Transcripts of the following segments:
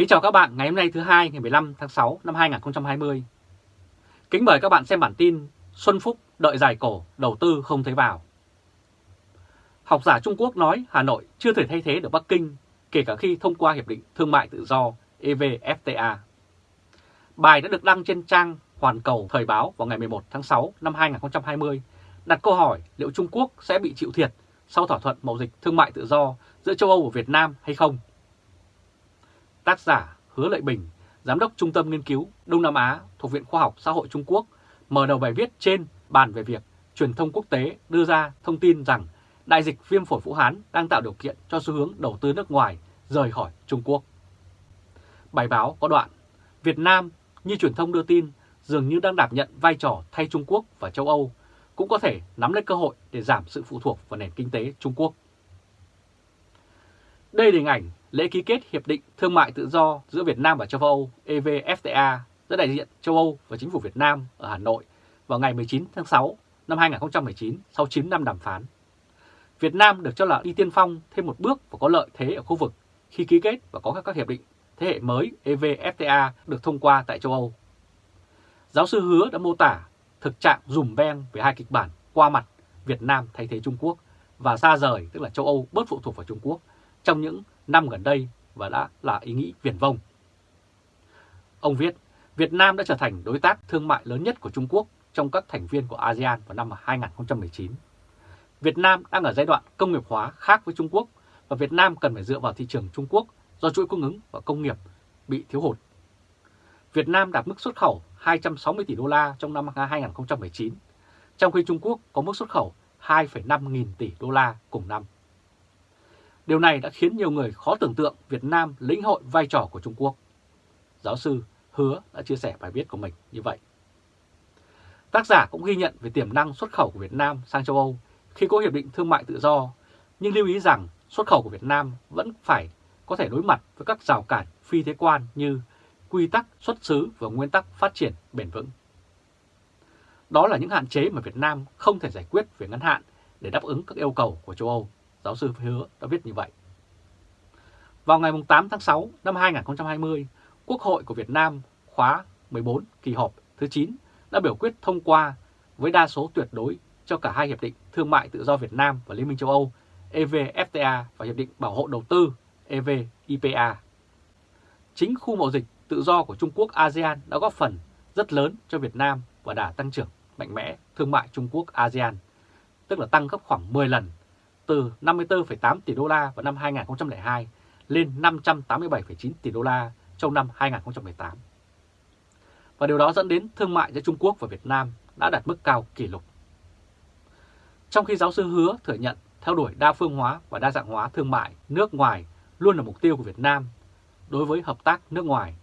Kính chào các bạn ngày hôm nay thứ hai ngày 15 tháng 6 năm 2020. Kính mời các bạn xem bản tin Xuân Phúc đợi dài cổ, đầu tư không thấy vào. Học giả Trung Quốc nói Hà Nội chưa thể thay thế được Bắc Kinh kể cả khi thông qua Hiệp định Thương mại Tự do EVFTA. Bài đã được đăng trên trang Hoàn Cầu Thời báo vào ngày 11 tháng 6 năm 2020 đặt câu hỏi liệu Trung Quốc sẽ bị chịu thiệt sau thỏa thuận mậu dịch thương mại tự do giữa châu Âu và Việt Nam hay không. Tác giả Hứa Lợi Bình, Giám đốc Trung tâm Nghiên cứu Đông Nam Á thuộc Viện Khoa học Xã hội Trung Quốc mở đầu bài viết trên bàn về việc truyền thông quốc tế đưa ra thông tin rằng đại dịch viêm phổi Vũ Hán đang tạo điều kiện cho xu hướng đầu tư nước ngoài rời khỏi Trung Quốc. Bài báo có đoạn, Việt Nam như truyền thông đưa tin dường như đang đảm nhận vai trò thay Trung Quốc và châu Âu, cũng có thể nắm lấy cơ hội để giảm sự phụ thuộc vào nền kinh tế Trung Quốc. Đây là hình ảnh lễ ký kết Hiệp định Thương mại Tự do giữa Việt Nam và châu Âu EVFTA giữa đại diện châu Âu và chính phủ Việt Nam ở Hà Nội vào ngày 19 tháng 6 năm 2019 sau 9 năm đàm phán. Việt Nam được cho là đi tiên phong thêm một bước và có lợi thế ở khu vực khi ký kết và có các hiệp định thế hệ mới EVFTA được thông qua tại châu Âu. Giáo sư Hứa đã mô tả thực trạng dùm beng về hai kịch bản qua mặt Việt Nam thay thế Trung Quốc và xa rời, tức là châu Âu bớt phụ thuộc vào Trung Quốc trong những năm gần đây và đã là ý nghĩ viển vông. Ông viết, Việt Nam đã trở thành đối tác thương mại lớn nhất của Trung Quốc trong các thành viên của ASEAN vào năm 2019. Việt Nam đang ở giai đoạn công nghiệp hóa khác với Trung Quốc và Việt Nam cần phải dựa vào thị trường Trung Quốc do chuỗi cung ứng và công nghiệp bị thiếu hụt. Việt Nam đạt mức xuất khẩu 260 tỷ đô la trong năm 2019, trong khi Trung Quốc có mức xuất khẩu 2,5 nghìn tỷ đô la cùng năm. Điều này đã khiến nhiều người khó tưởng tượng Việt Nam lĩnh hội vai trò của Trung Quốc. Giáo sư Hứa đã chia sẻ bài viết của mình như vậy. Tác giả cũng ghi nhận về tiềm năng xuất khẩu của Việt Nam sang châu Âu khi có hiệp định thương mại tự do, nhưng lưu ý rằng xuất khẩu của Việt Nam vẫn phải có thể đối mặt với các rào cản phi thế quan như quy tắc xuất xứ và nguyên tắc phát triển bền vững. Đó là những hạn chế mà Việt Nam không thể giải quyết về ngắn hạn để đáp ứng các yêu cầu của châu Âu, giáo sư Hứa đã viết như vậy. Vào ngày 8 tháng 6 năm 2020, Quốc hội của Việt Nam khóa 14 kỳ họp thứ 9 đã biểu quyết thông qua với đa số tuyệt đối cho cả hai hiệp định thương mại tự do Việt Nam và Liên minh châu Âu EVFTA và hiệp định bảo hộ đầu tư EVIPA. Chính khu mậu dịch tự do của Trung Quốc ASEAN đã góp phần rất lớn cho Việt Nam và đà tăng trưởng mạnh mẽ thương mại Trung Quốc ASEAN, tức là tăng gấp khoảng 10 lần từ 54,8 tỷ đô la vào năm 2002 lên 587,9 tỷ đô la trong năm 2018. Và điều đó dẫn đến thương mại giữa Trung Quốc và Việt Nam đã đạt mức cao kỷ lục. Trong khi giáo sư hứa thừa nhận theo đuổi đa phương hóa và đa dạng hóa thương mại nước ngoài luôn là mục tiêu của Việt Nam đối với hợp tác nước ngoài,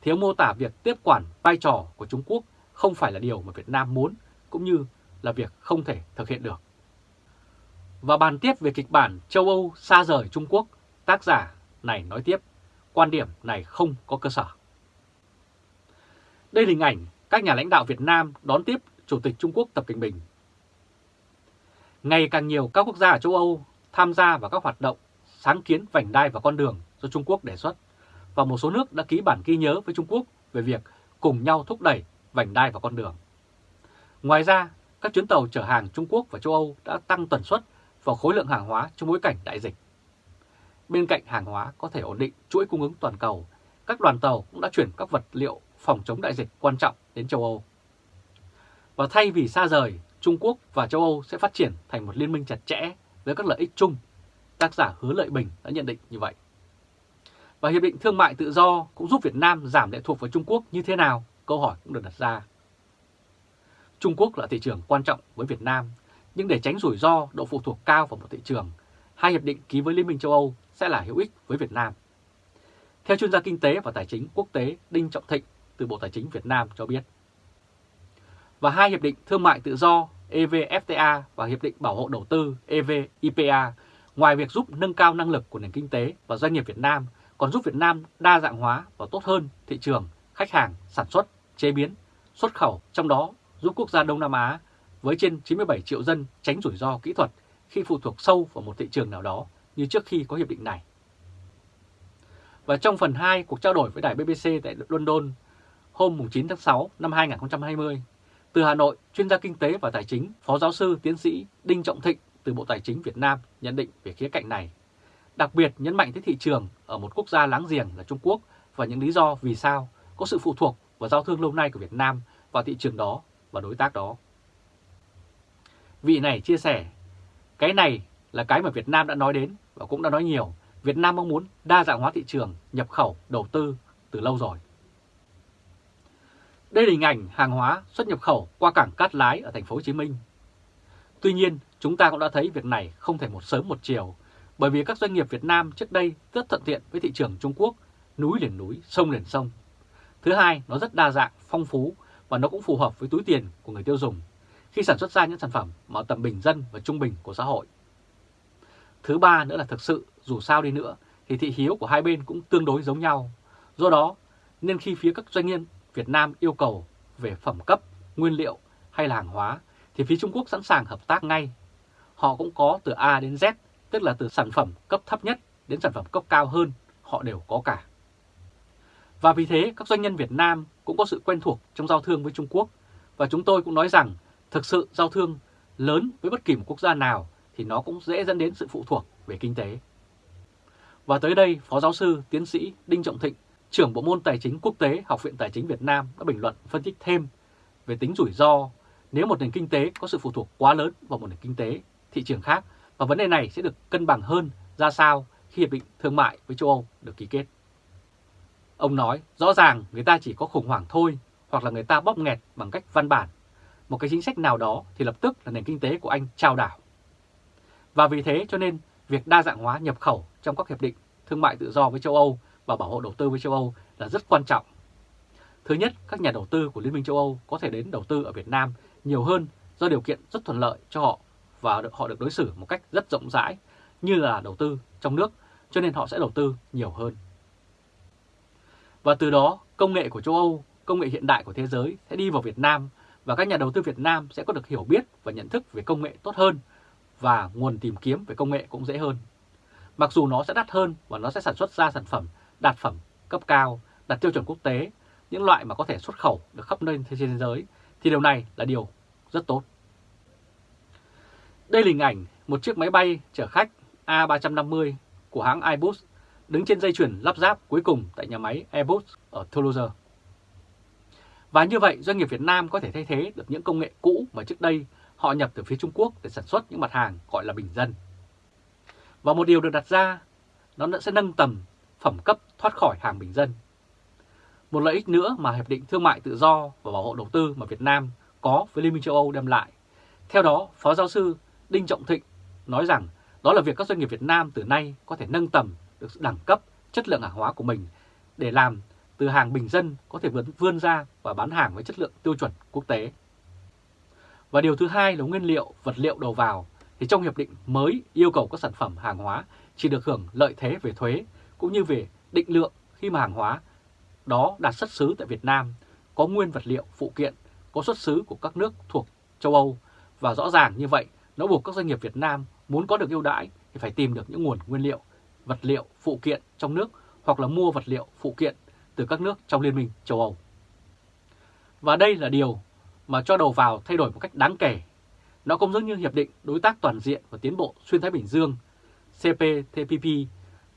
thì ông mô tả việc tiếp quản vai trò của Trung Quốc không phải là điều mà Việt Nam muốn cũng như là việc không thể thực hiện được. Và bàn tiếp về kịch bản châu Âu xa rời Trung Quốc, tác giả này nói tiếp, quan điểm này không có cơ sở. Đây là hình ảnh các nhà lãnh đạo Việt Nam đón tiếp Chủ tịch Trung Quốc Tập Cận Bình. Ngày càng nhiều các quốc gia ở châu Âu tham gia vào các hoạt động sáng kiến vành đai và con đường do Trung Quốc đề xuất, và một số nước đã ký bản ghi nhớ với Trung Quốc về việc cùng nhau thúc đẩy vành đai và con đường. Ngoài ra, các chuyến tàu chở hàng Trung Quốc và châu Âu đã tăng tần suất vào khối lượng hàng hóa trong bối cảnh đại dịch. Bên cạnh hàng hóa có thể ổn định chuỗi cung ứng toàn cầu, các đoàn tàu cũng đã chuyển các vật liệu phòng chống đại dịch quan trọng đến châu Âu. Và thay vì xa rời, Trung Quốc và châu Âu sẽ phát triển thành một liên minh chặt chẽ với các lợi ích chung. Tác giả Hứa Lợi Bình đã nhận định như vậy. Và Hiệp định Thương mại Tự do cũng giúp Việt Nam giảm lệ thuộc vào Trung Quốc như thế nào? Câu hỏi cũng được đặt ra. Trung Quốc là thị trường quan trọng với Việt Nam, nhưng để tránh rủi ro độ phụ thuộc cao vào một thị trường, hai hiệp định ký với Liên minh châu Âu sẽ là hữu ích với Việt Nam. Theo chuyên gia kinh tế và tài chính quốc tế Đinh Trọng Thịnh từ Bộ Tài chính Việt Nam cho biết. Và hai hiệp định thương mại tự do EVFTA và hiệp định bảo hộ đầu tư EVIPA ngoài việc giúp nâng cao năng lực của nền kinh tế và doanh nghiệp Việt Nam còn giúp Việt Nam đa dạng hóa và tốt hơn thị trường, khách hàng, sản xuất, chế biến, xuất khẩu, trong đó giúp quốc gia Đông Nam Á với trên 97 triệu dân tránh rủi ro kỹ thuật khi phụ thuộc sâu vào một thị trường nào đó như trước khi có hiệp định này. Và trong phần 2 cuộc trao đổi với đài BBC tại London hôm 9 tháng 6 năm 2020, từ Hà Nội, chuyên gia kinh tế và tài chính, Phó giáo sư tiến sĩ Đinh Trọng Thịnh từ Bộ Tài chính Việt Nam nhận định về khía cạnh này. Đặc biệt nhấn mạnh tới thị trường ở một quốc gia láng giềng là Trung Quốc và những lý do vì sao có sự phụ thuộc và giao thương lâu nay của Việt Nam vào thị trường đó và đối tác đó. Vị này chia sẻ, cái này là cái mà Việt Nam đã nói đến và cũng đã nói nhiều. Việt Nam mong muốn đa dạng hóa thị trường, nhập khẩu, đầu tư từ lâu rồi. Đây là hình ảnh hàng hóa xuất nhập khẩu qua cảng Cát Lái ở thành phố Hồ Chí Minh. Tuy nhiên, chúng ta cũng đã thấy việc này không thể một sớm một chiều, bởi vì các doanh nghiệp Việt Nam trước đây rất thuận tiện với thị trường Trung Quốc, núi liền núi, sông liền sông. Thứ hai, nó rất đa dạng, phong phú và nó cũng phù hợp với túi tiền của người tiêu dùng khi sản xuất ra những sản phẩm mà tầm bình dân và trung bình của xã hội. Thứ ba nữa là thực sự, dù sao đi nữa, thì thị hiếu của hai bên cũng tương đối giống nhau. Do đó, nên khi phía các doanh nghiệp Việt Nam yêu cầu về phẩm cấp, nguyên liệu hay là hàng hóa, thì phía Trung Quốc sẵn sàng hợp tác ngay. Họ cũng có từ A đến Z, tức là từ sản phẩm cấp thấp nhất đến sản phẩm cấp cao hơn, họ đều có cả. Và vì thế, các doanh nhân Việt Nam cũng có sự quen thuộc trong giao thương với Trung Quốc. Và chúng tôi cũng nói rằng, thực sự giao thương lớn với bất kỳ một quốc gia nào thì nó cũng dễ dẫn đến sự phụ thuộc về kinh tế. Và tới đây, Phó Giáo sư, Tiến sĩ Đinh Trọng Thịnh, trưởng Bộ môn Tài chính Quốc tế Học viện Tài chính Việt Nam đã bình luận phân tích thêm về tính rủi ro nếu một nền kinh tế có sự phụ thuộc quá lớn vào một nền kinh tế thị trường khác và vấn đề này sẽ được cân bằng hơn ra sao khi Hiệp định Thương mại với châu Âu được ký kết. Ông nói rõ ràng người ta chỉ có khủng hoảng thôi hoặc là người ta bóp nghẹt bằng cách văn bản. Một cái chính sách nào đó thì lập tức là nền kinh tế của Anh trao đảo. Và vì thế cho nên việc đa dạng hóa nhập khẩu trong các hiệp định thương mại tự do với châu Âu và bảo hộ đầu tư với châu Âu là rất quan trọng. Thứ nhất, các nhà đầu tư của Liên minh châu Âu có thể đến đầu tư ở Việt Nam nhiều hơn do điều kiện rất thuận lợi cho họ và họ được đối xử một cách rất rộng rãi như là đầu tư trong nước, cho nên họ sẽ đầu tư nhiều hơn. Và từ đó, công nghệ của châu Âu, công nghệ hiện đại của thế giới sẽ đi vào Việt Nam và các nhà đầu tư Việt Nam sẽ có được hiểu biết và nhận thức về công nghệ tốt hơn và nguồn tìm kiếm về công nghệ cũng dễ hơn. Mặc dù nó sẽ đắt hơn và nó sẽ sản xuất ra sản phẩm đạt phẩm cấp cao, đạt tiêu chuẩn quốc tế, những loại mà có thể xuất khẩu được khắp nơi trên thế giới, thì điều này là điều rất tốt. Đây là hình ảnh một chiếc máy bay chở khách A350 của hãng Airbus đứng trên dây chuyển lắp ráp cuối cùng tại nhà máy Airbus ở Toulouse. Và như vậy, doanh nghiệp Việt Nam có thể thay thế được những công nghệ cũ mà trước đây họ nhập từ phía Trung Quốc để sản xuất những mặt hàng gọi là bình dân. Và một điều được đặt ra, nó sẽ nâng tầm phẩm cấp thoát khỏi hàng bình dân. Một lợi ích nữa mà Hiệp định Thương mại Tự do và Bảo hộ Đầu tư mà Việt Nam có với Liên minh châu Âu đem lại. Theo đó, Phó Giáo sư Đinh Trọng Thịnh nói rằng đó là việc các doanh nghiệp Việt Nam từ nay có thể nâng tầm được đẳng cấp chất lượng hàng hóa của mình để làm từ hàng bình dân có thể vươn, vươn ra và bán hàng với chất lượng tiêu chuẩn quốc tế. Và điều thứ hai là nguyên liệu, vật liệu đầu vào thì trong hiệp định mới yêu cầu các sản phẩm hàng hóa chỉ được hưởng lợi thế về thuế cũng như về định lượng khi mà hàng hóa đó đạt xuất xứ tại Việt Nam, có nguyên vật liệu phụ kiện, có xuất xứ của các nước thuộc châu Âu và rõ ràng như vậy nó buộc các doanh nghiệp Việt Nam muốn có được ưu đãi thì phải tìm được những nguồn nguyên liệu, vật liệu, phụ kiện trong nước hoặc là mua vật liệu, phụ kiện từ các nước trong Liên minh châu Âu. Và đây là điều mà cho đầu vào thay đổi một cách đáng kể. Nó cũng giống như Hiệp định Đối tác Toàn diện và Tiến bộ Xuyên Thái Bình Dương CPTPP,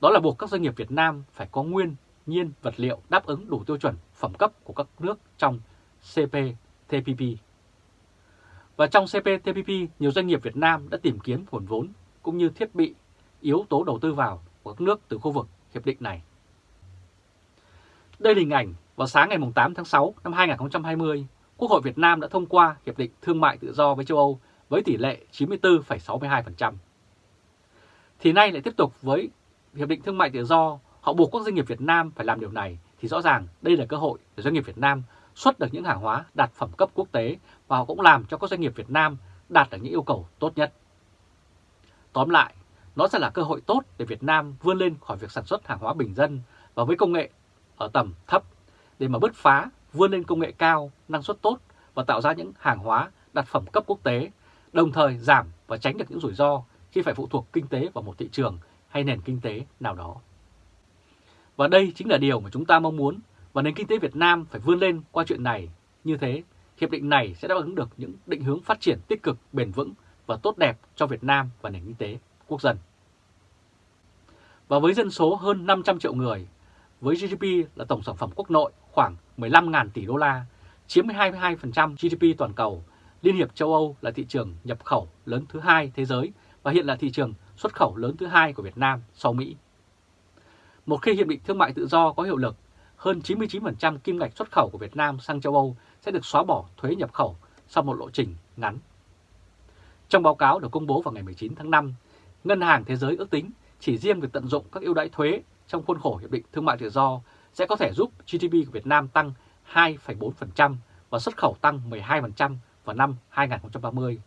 đó là buộc các doanh nghiệp Việt Nam phải có nguyên nhiên vật liệu đáp ứng đủ tiêu chuẩn phẩm cấp của các nước trong CPTPP. Và trong CPTPP, nhiều doanh nghiệp Việt Nam đã tìm kiếm nguồn vốn cũng như thiết bị, yếu tố đầu tư vào của các nước từ khu vực hiệp định này. Đây là hình ảnh vào sáng ngày 8 tháng 6 năm 2020, Quốc hội Việt Nam đã thông qua Hiệp định Thương mại Tự do với châu Âu với tỷ lệ 94,62%. Thì nay lại tiếp tục với Hiệp định Thương mại Tự do, họ buộc các doanh nghiệp Việt Nam phải làm điều này, thì rõ ràng đây là cơ hội để doanh nghiệp Việt Nam xuất được những hàng hóa đạt phẩm cấp quốc tế và họ cũng làm cho các doanh nghiệp Việt Nam đạt được những yêu cầu tốt nhất. Tóm lại, nó sẽ là cơ hội tốt để Việt Nam vươn lên khỏi việc sản xuất hàng hóa bình dân và với công nghệ ở tầm thấp để mà bứt phá, vươn lên công nghệ cao, năng suất tốt và tạo ra những hàng hóa đạt phẩm cấp quốc tế, đồng thời giảm và tránh được những rủi ro khi phải phụ thuộc kinh tế vào một thị trường hay nền kinh tế nào đó. Và đây chính là điều mà chúng ta mong muốn và nền kinh tế Việt Nam phải vươn lên qua chuyện này. Như thế, hiệp định này sẽ đáp ứng được những định hướng phát triển tích cực, bền vững và tốt đẹp cho Việt Nam và nền kinh tế quốc dân. Và với dân số hơn 500 triệu người, với GDP là tổng sản phẩm quốc nội khoảng 15.000 tỷ đô la, chiếm 22% GDP toàn cầu, Liên hiệp châu Âu là thị trường nhập khẩu lớn thứ hai thế giới và hiện là thị trường xuất khẩu lớn thứ hai của Việt Nam sau Mỹ. Một khi Hiệp định Thương mại Tự do có hiệu lực, hơn 99% kim ngạch xuất khẩu của Việt Nam sang châu Âu sẽ được xóa bỏ thuế nhập khẩu sau một lộ trình ngắn. Trong báo cáo được công bố vào ngày 19 tháng 5, Ngân hàng Thế giới ước tính chỉ riêng việc tận dụng các ưu đãi thuế trong khuôn khổ Hiệp định Thương mại Tự do sẽ có thể giúp GDP của Việt Nam tăng 2,4% và xuất khẩu tăng 12% vào năm 2030,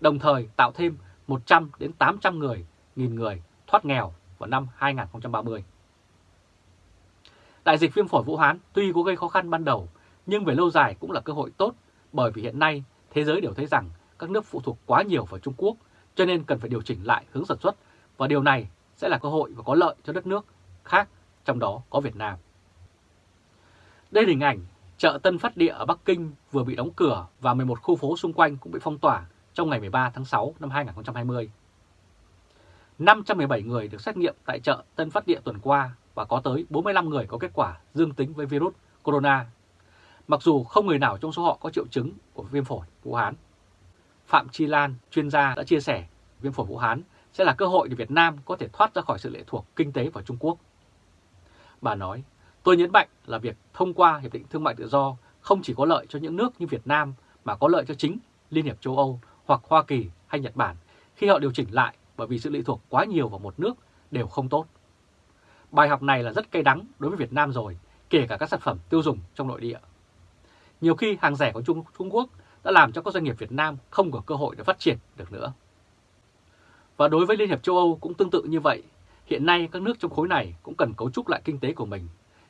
đồng thời tạo thêm 100 đến 800 người, nghìn người thoát nghèo vào năm 2030. Đại dịch viêm phổi Vũ Hán tuy có gây khó khăn ban đầu, nhưng về lâu dài cũng là cơ hội tốt bởi vì hiện nay thế giới đều thấy rằng các nước phụ thuộc quá nhiều vào Trung Quốc, cho nên cần phải điều chỉnh lại hướng sản xuất và điều này sẽ là cơ hội và có lợi cho đất nước khác, trong đó có Việt Nam. Đây là hình ảnh chợ Tân Phát Địa ở Bắc Kinh vừa bị đóng cửa và 11 khu phố xung quanh cũng bị phong tỏa trong ngày 13 tháng 6 năm 2020. 517 người được xét nghiệm tại chợ Tân Phát Địa tuần qua và có tới 45 người có kết quả dương tính với virus corona. Mặc dù không người nào trong số họ có triệu chứng của viêm phổi Vũ Hán. Phạm Chi Lan, chuyên gia đã chia sẻ viêm phổi Vũ Hán sẽ là cơ hội để Việt Nam có thể thoát ra khỏi sự lệ thuộc kinh tế vào Trung Quốc. Bà nói, tôi nhấn mạnh là việc thông qua Hiệp định Thương mại Tự do không chỉ có lợi cho những nước như Việt Nam mà có lợi cho chính Liên hiệp châu Âu hoặc Hoa Kỳ hay Nhật Bản khi họ điều chỉnh lại bởi vì sự lệ thuộc quá nhiều vào một nước đều không tốt. Bài học này là rất cay đắng đối với Việt Nam rồi, kể cả các sản phẩm tiêu dùng trong nội địa. Nhiều khi hàng rẻ của Trung, Trung Quốc đã làm cho các doanh nghiệp Việt Nam không có cơ hội để phát triển được nữa. Và đối với Liên hiệp châu Âu cũng tương tự như vậy. Hiện nay các nước trong khối này cũng cần cấu trúc lại kinh tế của mình,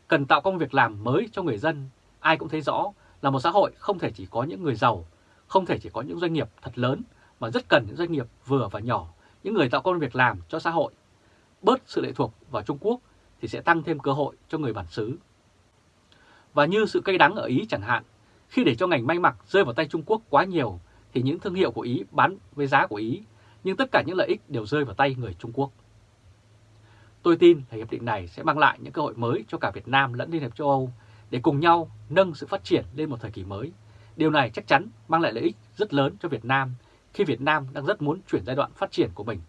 cần tạo công việc làm mới cho người dân. Ai cũng thấy rõ là một xã hội không thể chỉ có những người giàu, không thể chỉ có những doanh nghiệp thật lớn, mà rất cần những doanh nghiệp vừa và nhỏ, những người tạo công việc làm cho xã hội. Bớt sự lệ thuộc vào Trung Quốc thì sẽ tăng thêm cơ hội cho người bản xứ. Và như sự cay đắng ở Ý chẳng hạn, khi để cho ngành may mặc rơi vào tay Trung Quốc quá nhiều thì những thương hiệu của Ý bán với giá của Ý nhưng tất cả những lợi ích đều rơi vào tay người Trung Quốc. Tôi tin là hiệp định này sẽ mang lại những cơ hội mới cho cả Việt Nam lẫn Liên hiệp châu Âu để cùng nhau nâng sự phát triển lên một thời kỳ mới. Điều này chắc chắn mang lại lợi ích rất lớn cho Việt Nam khi Việt Nam đang rất muốn chuyển giai đoạn phát triển của mình,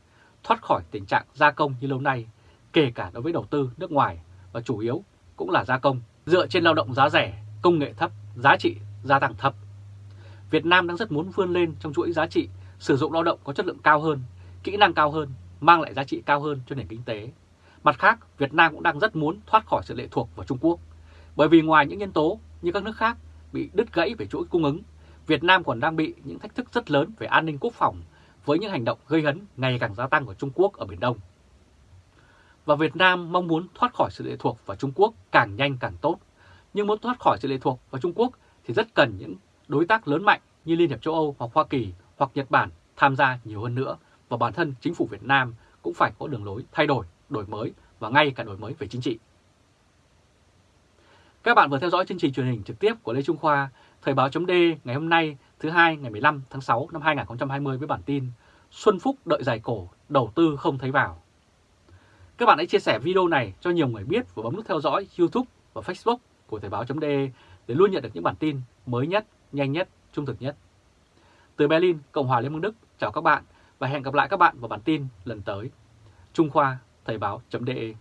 thoát khỏi tình trạng gia công như lâu nay, kể cả đối với đầu tư nước ngoài và chủ yếu cũng là gia công, dựa trên lao động giá rẻ, công nghệ thấp, giá trị gia tăng thấp. Việt Nam đang rất muốn vươn lên trong chuỗi giá trị sử dụng lao động có chất lượng cao hơn, kỹ năng cao hơn, mang lại giá trị cao hơn cho nền kinh tế. Mặt khác, Việt Nam cũng đang rất muốn thoát khỏi sự lệ thuộc vào Trung Quốc. Bởi vì ngoài những nhân tố như các nước khác bị đứt gãy về chuỗi cung ứng, Việt Nam còn đang bị những thách thức rất lớn về an ninh quốc phòng với những hành động gây hấn ngày càng gia tăng của Trung Quốc ở Biển Đông. Và Việt Nam mong muốn thoát khỏi sự lệ thuộc vào Trung Quốc càng nhanh càng tốt. Nhưng muốn thoát khỏi sự lệ thuộc vào Trung Quốc thì rất cần những đối tác lớn mạnh như Liên hiệp châu Âu hoặc Hoa Kỳ hoặc Nhật Bản tham gia nhiều hơn nữa và bản thân chính phủ Việt Nam cũng phải có đường lối thay đổi, đổi mới và ngay cả đổi mới về chính trị. Các bạn vừa theo dõi chương trình truyền hình trực tiếp của Lê Trung Khoa, Thời báo chấm ngày hôm nay thứ hai ngày 15 tháng 6 năm 2020 với bản tin Xuân Phúc đợi dài cổ, đầu tư không thấy vào. Các bạn hãy chia sẻ video này cho nhiều người biết và bấm nút theo dõi YouTube và Facebook của Thời báo chấm để luôn nhận được những bản tin mới nhất, nhanh nhất, trung thực nhất. Từ Berlin, Cộng hòa Liên bang Đức, chào các bạn và hẹn gặp lại các bạn vào bản tin lần tới. Trung Khoa, Thời báo.de